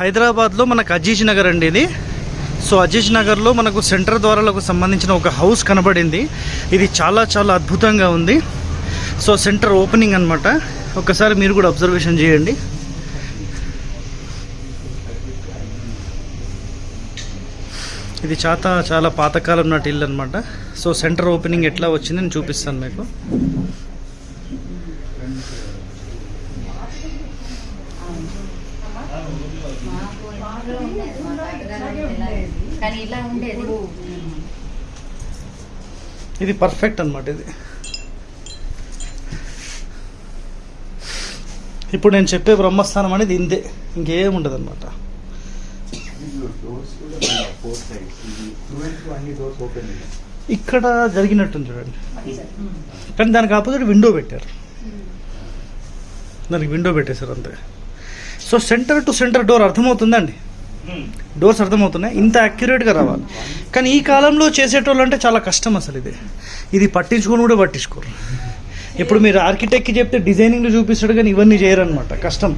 హైదరాబాద్లో మనకు అజీజ్ నగర్ అండి ఇది. సో అజీజ్ నగర్లో మనకు సెంటర్ ద్వారాలకు సంబంధించిన ఒక హౌస్ కనబడింది. ఇది చాలా చాలా అద్భుతంగా ఉంది. సో సెంటర్ ఓపెనింగ్ అనమాట ఒకసారి మీరు కూడా అబ్జర్వేషన్ చేయండి. ఇది చాలా చాలా పాతకాలం నాటి ఇల్లు అనమాట సో సెంటర్ ఓపెనింగ్ ఎట్లా వచ్చింది నేను చూపిస్తాను మీకు. కానీ ఇలా ఉండేది. ఇది పర్ఫెక్ట్ అనమాట ఇది. ఇప్పుడు నేను చెప్పే బ్రహ్మస్థానం అనేది ఇంతే ఇంకేం ఉండదు అనమాట ఇక్కడ జరిగినట్టుంది చూడండి. కానీ దానికి ఆపోజిట్ విండో పెట్టారు. దానికి విండో పెట్టేశారు అంతే. So centre to centre door అర్థమవుతుందండి? Hmm. డోర్స్ అర్థమవుతున్నాయి ఇంత యాక్యురేట్గా రావాలి. కానీ ఈ కాలంలో చేసేటోళ్ళు అంటే చాలా కష్టం అసలు ఇది. ఇది పట్టించుకొని కూడా పట్టించుకోరు. ఇప్పుడు మీరు ఆర్కిటెక్ట్కి చెప్తే డిజైనింగ్లు చూపిస్తాడు కానీ ఇవన్నీ చేయరనమాట కష్టం.